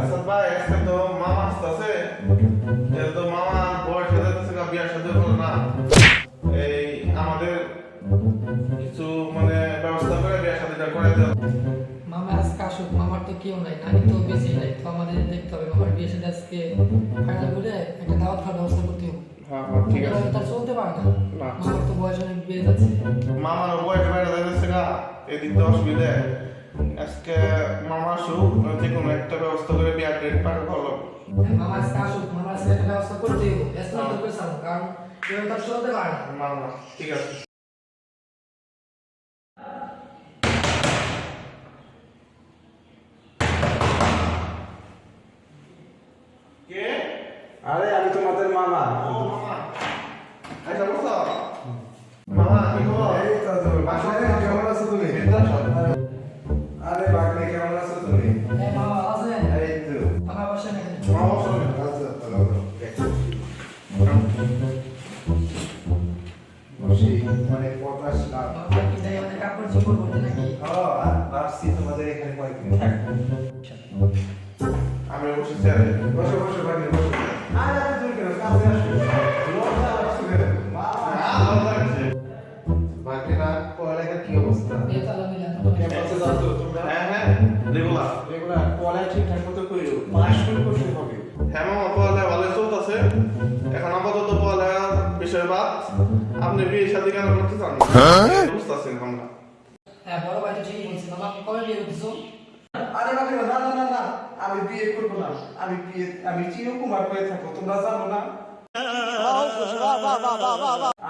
আচ্ছা ভাই আজকে তো মামা আসতেছে। তো মামা বয়স হয়ে যাচ্ছে বিয়ার সাথে হলো না। এই আমাদের কিছু মানে ব্যবস্থা করে বিয়ার সাথেটা করে দেওয়া মামা আজকে আসুক মামার তো কেউ নাই নানি তো বেশি নাই তো আমাদের দেখতে হবে মামার বিয়ে সাথে আজকে ফাইনাল করে একটা দাওয়াত খাওয়ার ব্যবস্থা করতে হবে। হ্যাঁ হ্যাঁ ঠিক আছে। তার চলতে পারে না। না। মামার তো বয়স অনেক বেড়ে যাচ্ছে। মামার বয়স বেড়ে যাচ্ছে গা এদিক দিয়ে অসুবিধা। আজকে মামা আসুক যে কোনো একটা ব্যবস্থা করে বিয়ার ডেট পার ভালো মামা আজকে আসুক মামা আজকে একটা ব্যবস্থা করতে হবে ব্যস্ত তো করে সামো কারণ এভাবে তার চলতে পারে না না না ঠিক আছে কে আরে আমি তোমাদের মামা চলতেছে এখন আপাতত পড়ালেখার বিষয় বাদ আপনি বিয়ে কেন করতে চান বুঝতেছেন আমরা হ্যাঁ বড় ভাই তো ঠিকই বলছে। মামা কবে বিয়ে করতেছো আরে না না আমি বিয়ে করব না। আমি বিয়ে আমি চিরকুমার হয়ে থাকব। তোমরা জানো না?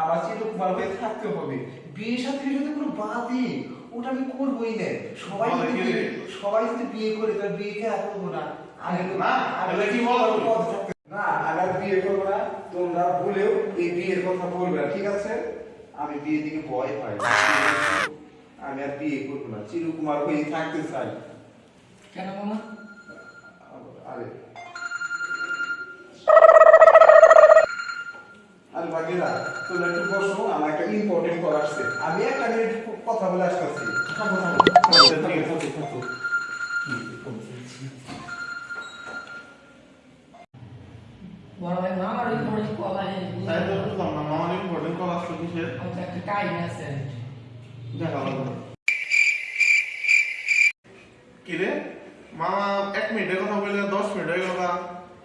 আমার চিরকুমার হয়ে থাকতে হবে। বিয়ে সাথে যদি কোনো বাদই ওটা আমি করবোই না। সবাই সবাই যদি বিয়ে করে তার বিয়ে কে করব না। আমি না, আর বিয়ে করব না। তোমরা ভুলেও এই বিয়ের কথা বলবে না ঠিক আছে? আমি বিয়ে দিকে ভয় পাই। আমি আর বিয়ে করব না। চিরকুমার হয়ে থাকতে চাই। কেন মামা? আরে। আরে তোমরা একটু বসো আমার একটা ইম্পর্টেন্ট কল আসছে। আমি একটা মিনিট কথা বলে আসতেছি। থাকো থাকো আচ্ছা, আছে। মামার ইম্পর্টেন্ট কল কিসের? একটা কাহিনী দেখা লাগবে কি রে মামা এক মিনিটের কথা বলে দশ মিনিট হয়ে গেল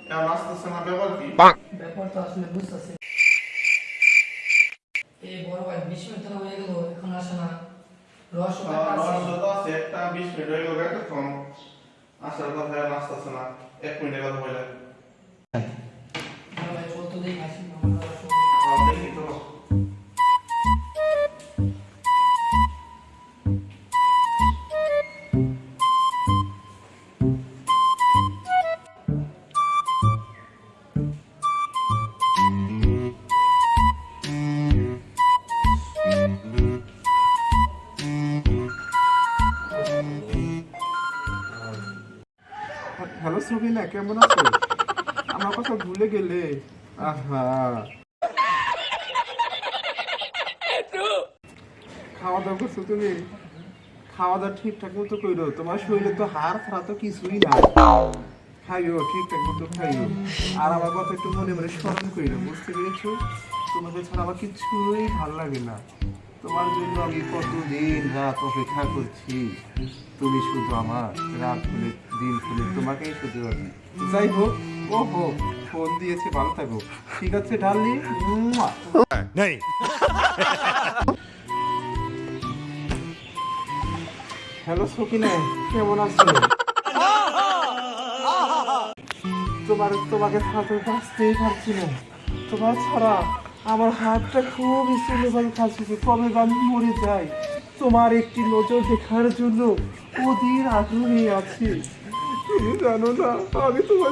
এখন আসতেছে না ব্যাপার কি? ব্যাপার তো আসলে বুঝতেছি। এই বড় ভাই বিশ মিনিট হয়ে গেল এখন আসে না। রহস্য আছে। রহস্য তো আছে একটা বিশ মিনিট হয়ে গেল এতক্ষণ আসার কথা এখন আসতেছে না এক মিনিটের কথা বললে। বড় ভাই চলতো দেখি হ্যালো সুবিনা, কেমন আছো? আমার কথা ভুলে গেলে। আহা। খাওয়া দাওয়া করছ তুমি? খাওয়া দাওয়া ঠিকঠাক মতো কইরো। তোমার শরীরে তো হাড় ছাড়া তো কিছুই না খাইও, ঠিকঠাক মতো খাইও। আর আমার কথা একটু মনে মনে স্মরণ করিও বুঝতে পেরেছ? তোমাকে ছাড়া আমার কিছুই ভালো লাগে না। তোমার জন্য আমি কতদিন রাত অপেক্ষা করছি। তুমি শুধু আমার রাত হলে দিন হলে তোমাকেই শুধু আমি। যাই হোক ও হোক ফোন দিয়েছে ভালো থাকো। ঠিক আছে नहीं হ্যালো সকিনা কেমন আছো? তোমার তোমাকে সাথে বাঁচতেই পারছি না। তোমার ছাড়া আমার হাতটা খুবই সুন্দরভাবে খাচ্ছে কবে আমি মরে যাই তোমার একটি নজর দেখার জন্য অধীর আগ্রহী আছি। তুমি জানো না আমি তোমার।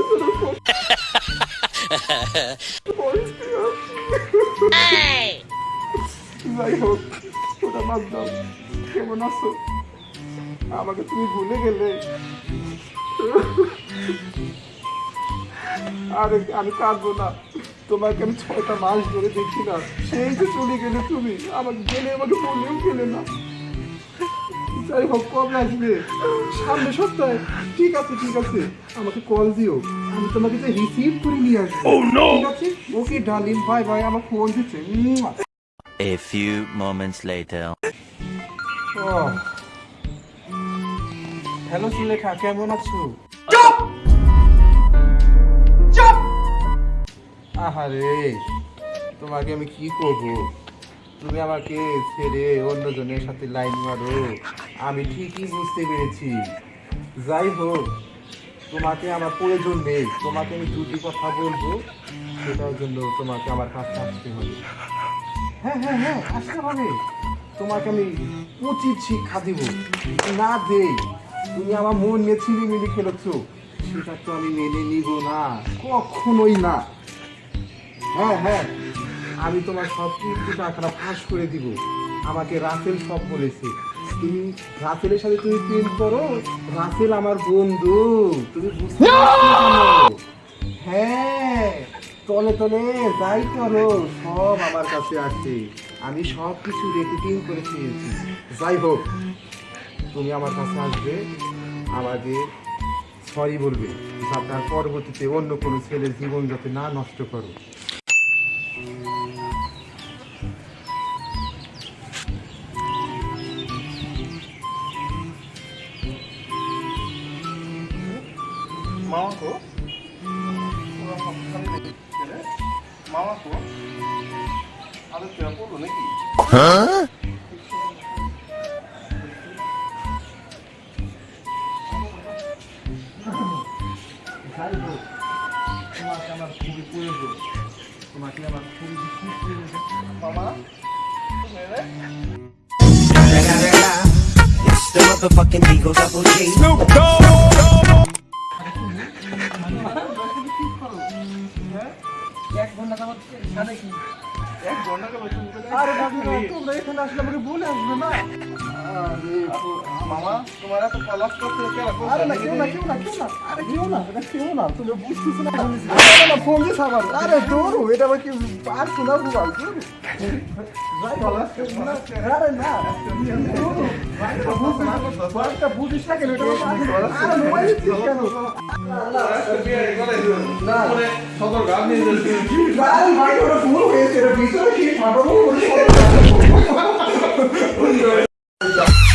যাই হোক ওটা বাদ দাও। কেমন আছো? আমাকে তুমি ভুলে গেলে। আরে আমি কাঁদবো না। তোমাকে আমি ছয়টা মাস ধরে দেখি না। সেই যে চলে গেলে তুমি আমাকে গেলে আমাকে বলেও গেলে না। যাই হোক কবে আসবে? সামনে সপ্তাহে। ঠিক আছে ঠিক আছে। আমাকে কল দিও। আমি তোমাকে যে রিসিভ করে নিয়ে আসব। ঠিক আছে? ওকে ডালিম বাই বাই আমার ফোন দিচ্ছে। A few moments later. Hello Sulekha কেমন আছো? আহারে, তোমাকে আমি কি করব? তুমি আমাকে ছেড়ে অন্যজনের সাথে লাইন মারো। আমি ঠিকই বুঝতে পেরেছি। যাই হোক, তোমাকে আমার প্রয়োজন নেই। তোমাকে আমি দুটি কথা বলব, সেটার জন্য তোমাকে আমার কাছে আসতে হবে। হ্যাঁ হ্যাঁ হ্যাঁ আসতে হবে। তোমাকে আমি উচিত শিক্ষা দিব। না দেই। তুমি আমার মন নিয়ে ছিলিমিলি খেলেছো। সেটা তো আমি মেনে নিব না। কখনোই না। হ্যাঁ হ্যাঁ। আমি তোমার সব কিছু টাকাটা ফাঁস করে দিব। আমাকে রাসেল সব বলেছে। তুমি রাসেলের সাথে তুমি প্রেম করো রাসেল আমার বন্ধু। তুমি বুঝতে হ্যাঁ তলে তলে যাই করো সব আমার কাছে আছে। আমি সব কিছু রেকর্ডিং করে পেয়েছি যাই হোক তুমি আমার কাছে আসবে আমাকে সরি বলবে। আর পরবর্তীতে অন্য কোনো ছেলের জীবন যাতে না নষ্ট করো। মামা কো মামা কো আরে তুই পড়ল নাকি যাই হোক তোমাকে আমার খুবই প্রয়োজন তোমাকে আমার খুবই খুব প্রয়োজন মামা তুমি রে It's the motherfucking Eagle Double G. এক ঘণ্টা এক ঘণ্টা কেন তুমি তো আরে বাবুরা তোমরা এখানে আসলে আমাকে বলে আসবে না আরে মামা তোমার এত কলাপ করতে আরে না কেউ না কেউ না কেউ না। আরে কেউ না এটা কেউ না তুমি বুঝতেছো না। আরে না ফোন দিয়ে সাবার আরে দৌড়ো এটা কি আর শোনা আরে না বাইকটা বুঝিস না কেন এটা আরে মোবাইল দিচ্ছিস কেন? সদর গান নিয়ে যাচ্ছি। আরে ভাই ওটা ভুল হয়েছে ভিতরে কি ফাটাবো Yeah.